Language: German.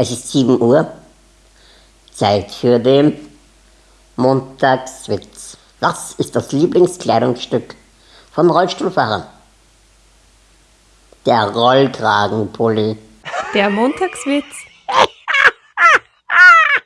Es ist 7 Uhr. Zeit für den Montagswitz. Was ist das Lieblingskleidungsstück von Rollstuhlfahrern? Der Rollkragenpulli. Der Montagswitz.